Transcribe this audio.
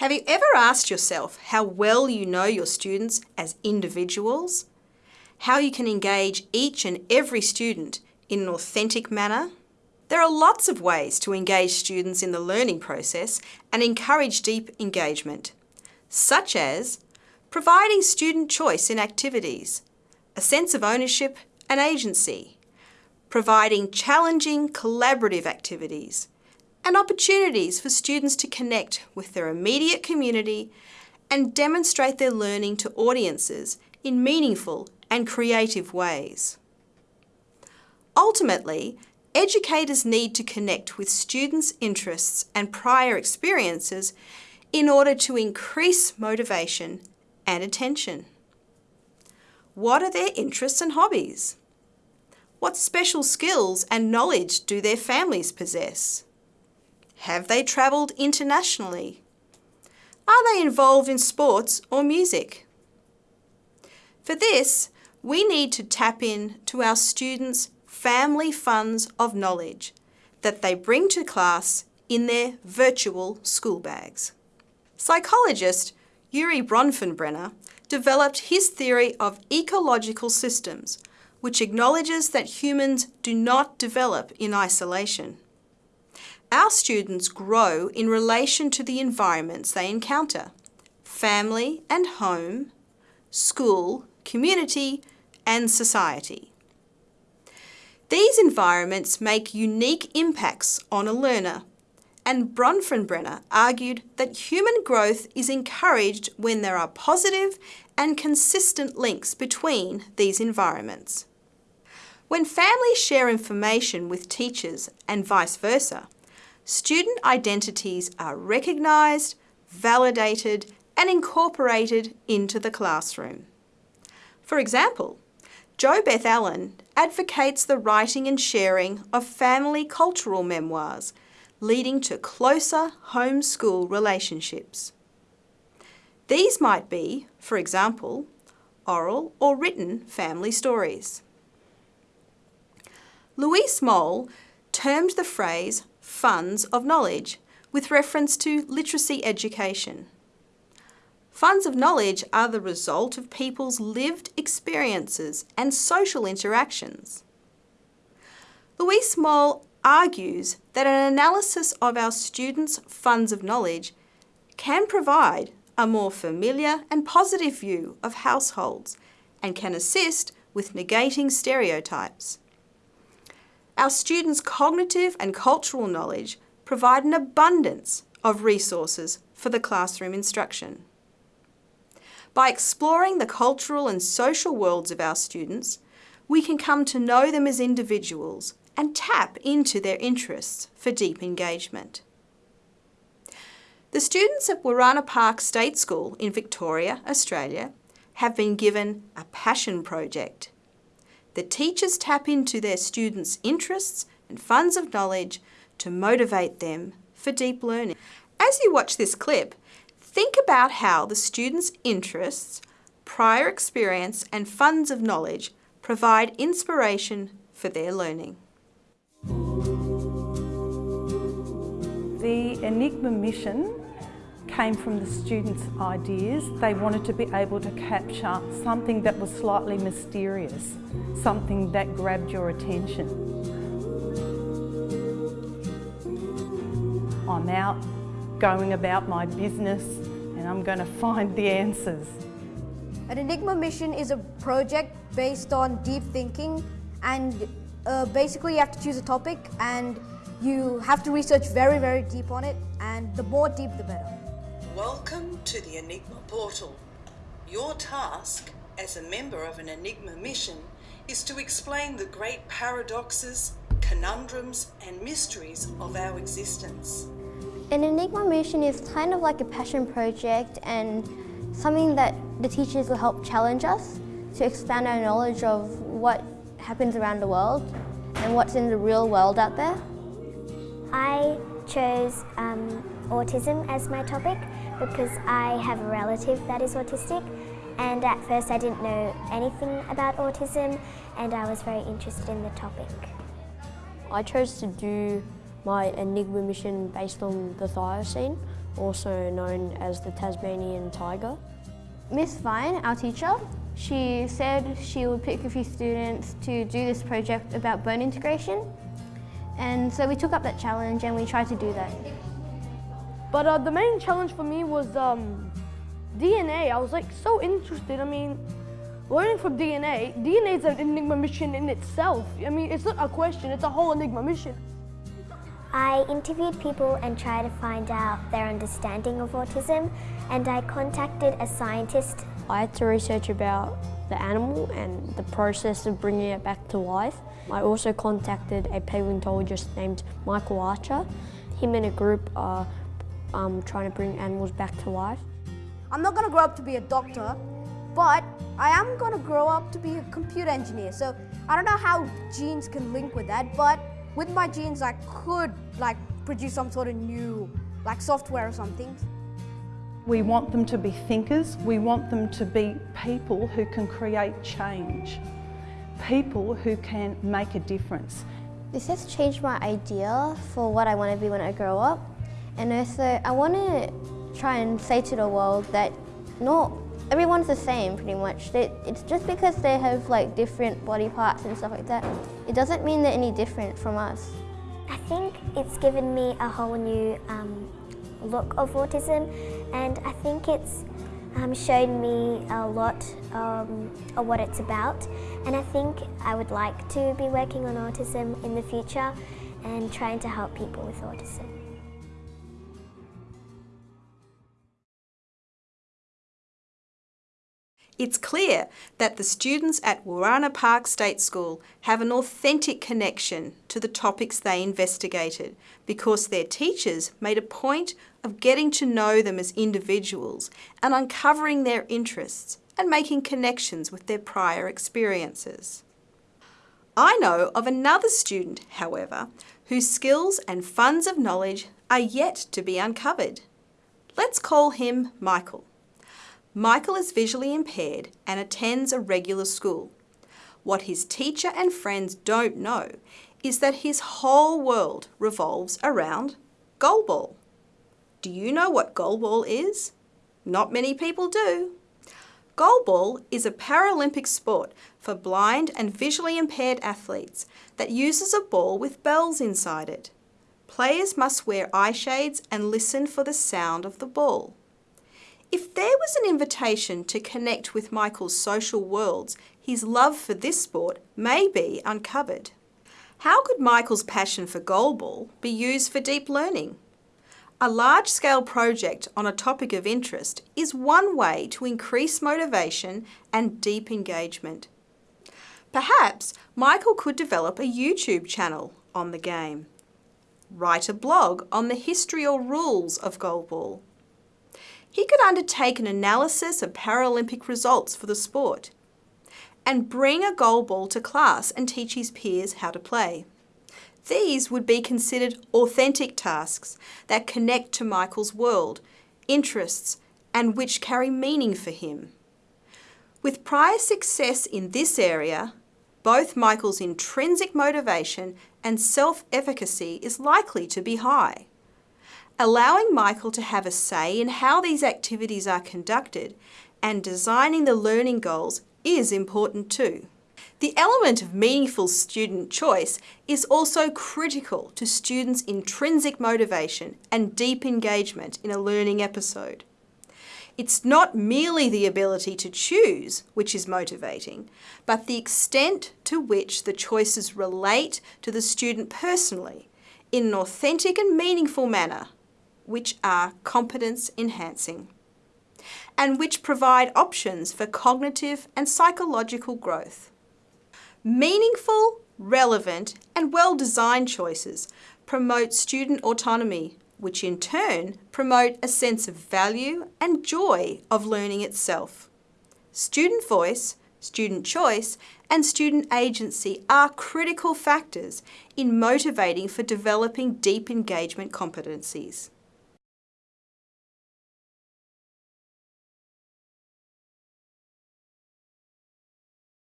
Have you ever asked yourself how well you know your students as individuals? How you can engage each and every student in an authentic manner? There are lots of ways to engage students in the learning process and encourage deep engagement, such as providing student choice in activities, a sense of ownership and agency, providing challenging collaborative activities, and opportunities for students to connect with their immediate community and demonstrate their learning to audiences in meaningful and creative ways. Ultimately, educators need to connect with students' interests and prior experiences in order to increase motivation and attention. What are their interests and hobbies? What special skills and knowledge do their families possess? Have they travelled internationally? Are they involved in sports or music? For this, we need to tap in to our students' family funds of knowledge that they bring to class in their virtual school bags. Psychologist Urie Bronfenbrenner developed his theory of ecological systems, which acknowledges that humans do not develop in isolation. Our students grow in relation to the environments they encounter, family and home, school, community and society. These environments make unique impacts on a learner and Bronfenbrenner argued that human growth is encouraged when there are positive and consistent links between these environments. When families share information with teachers and vice versa, student identities are recognised, validated and incorporated into the classroom. For example, Jo Beth Allen advocates the writing and sharing of family cultural memoirs leading to closer home-school relationships. These might be, for example, oral or written family stories. Luis Moll termed the phrase funds of knowledge with reference to literacy education. Funds of knowledge are the result of people's lived experiences and social interactions. Luis Moll argues that an analysis of our students' funds of knowledge can provide a more familiar and positive view of households and can assist with negating stereotypes. Our students' cognitive and cultural knowledge provide an abundance of resources for the classroom instruction. By exploring the cultural and social worlds of our students, we can come to know them as individuals and tap into their interests for deep engagement. The students at Wooranna Park State School in Victoria, Australia have been given a passion project. The teachers tap into their students' interests and funds of knowledge to motivate them for deep learning. As you watch this clip, think about how the students' interests, prior experience and funds of knowledge provide inspiration for their learning. The Enigma mission came from the students' ideas. They wanted to be able to capture something that was slightly mysterious, something that grabbed your attention. I'm out going about my business and I'm going to find the answers. An Enigma mission is a project based on deep thinking and uh, basically you have to choose a topic and you have to research very, very deep on it, and the more deep, the better. Welcome to the Enigma portal. Your task as a member of an Enigma mission is to explain the great paradoxes, conundrums, and mysteries of our existence. An Enigma mission is kind of like a passion project and something that the teachers will help challenge us to expand our knowledge of what happens around the world and what's in the real world out there. I chose um, autism as my topic because I have a relative that is autistic and at first I didn't know anything about autism and I was very interested in the topic. I chose to do my Enigma mission based on the Thylacine also known as the Tasmanian tiger. Miss Vine, our teacher, she said she would pick a few students to do this project about bone integration. And so we took up that challenge and we tried to do that. But uh, the main challenge for me was um, DNA. I was like so interested. I mean, learning from DNA, DNA is an Enigma mission in itself. I mean, it's not a question, it's a whole Enigma mission. I interviewed people and tried to find out their understanding of autism and I contacted a scientist. I had to research about the animal and the process of bringing it back to life. I also contacted a paleontologist named Michael Archer. Him and a group are um, trying to bring animals back to life. I'm not going to grow up to be a doctor, but I am going to grow up to be a computer engineer. So I don't know how genes can link with that, but with my genes I could like produce some sort of new like software or something. We want them to be thinkers, we want them to be people who can create change, people who can make a difference. This has changed my idea for what I want to be when I grow up. And also, I want to try and say to the world that not everyone's the same pretty much. They, it's just because they have like different body parts and stuff like that, it doesn't mean they're any different from us. I think it's given me a whole new um, look of autism and I think it's um, shown me a lot um, of what it's about and I think I would like to be working on autism in the future and trying to help people with autism. It's clear that the students at Wooranna Park State School have an authentic connection to the topics they investigated because their teachers made a point of getting to know them as individuals and uncovering their interests and making connections with their prior experiences. I know of another student, however, whose skills and funds of knowledge are yet to be uncovered. Let's call him Michael. Michael is visually impaired and attends a regular school. What his teacher and friends don't know is that his whole world revolves around goalball. Do you know what goalball is? Not many people do. Goalball is a Paralympic sport for blind and visually impaired athletes that uses a ball with bells inside it. Players must wear eye shades and listen for the sound of the ball. If there was an invitation to connect with Michael's social worlds, his love for this sport may be uncovered. How could Michael's passion for goalball be used for deep learning? A large-scale project on a topic of interest is one way to increase motivation and deep engagement. Perhaps Michael could develop a YouTube channel on the game. Write a blog on the history or rules of goalball he could undertake an analysis of Paralympic results for the sport and bring a goal ball to class and teach his peers how to play. These would be considered authentic tasks that connect to Michael's world, interests, and which carry meaning for him. With prior success in this area, both Michael's intrinsic motivation and self-efficacy is likely to be high. Allowing Michael to have a say in how these activities are conducted and designing the learning goals is important too. The element of meaningful student choice is also critical to students' intrinsic motivation and deep engagement in a learning episode. It's not merely the ability to choose which is motivating, but the extent to which the choices relate to the student personally in an authentic and meaningful manner which are competence enhancing and which provide options for cognitive and psychological growth. Meaningful, relevant and well-designed choices promote student autonomy, which in turn promote a sense of value and joy of learning itself. Student voice, student choice and student agency are critical factors in motivating for developing deep engagement competencies.